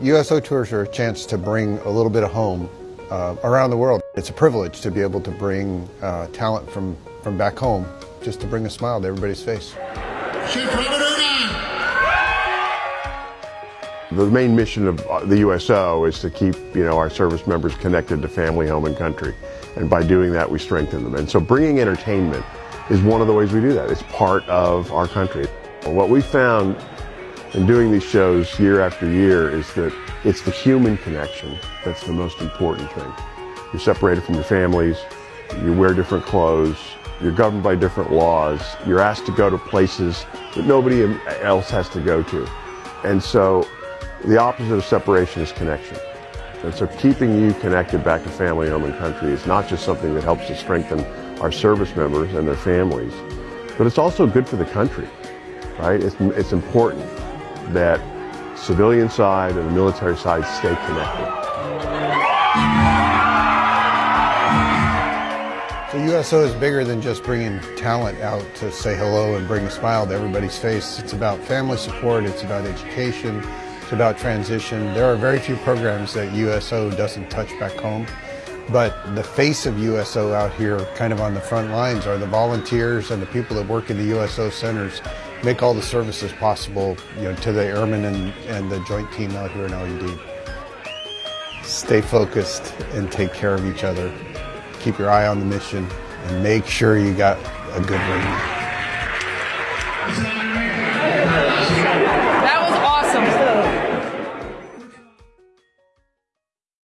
USO tours are a chance to bring a little bit of home uh, around the world. It's a privilege to be able to bring uh, talent from, from back home just to bring a smile to everybody's face. The main mission of uh, the USO is to keep you know, our service members connected to family, home, and country. And by doing that, we strengthen them. And so bringing entertainment is one of the ways we do that. It's part of our country. What we found in doing these shows year after year is that it's the human connection that's the most important thing. You're separated from your families, you wear different clothes, you're governed by different laws, you're asked to go to places that nobody else has to go to. And so the opposite of separation is connection. And so keeping you connected back to family, home, and country is not just something that helps to strengthen our service members and their families, but it's also good for the country, right? It's, it's important that civilian side and the military side stay connected. The USO is bigger than just bringing talent out to say hello and bring a smile to everybody's face. It's about family support, it's about education, it's about transition. There are very few programs that USO doesn't touch back home. But the face of USO out here, kind of on the front lines, are the volunteers and the people that work in the USO centers, make all the services possible you know, to the airmen and, and the joint team out here in Al Udeid. Stay focused and take care of each other. Keep your eye on the mission and make sure you got a good ring.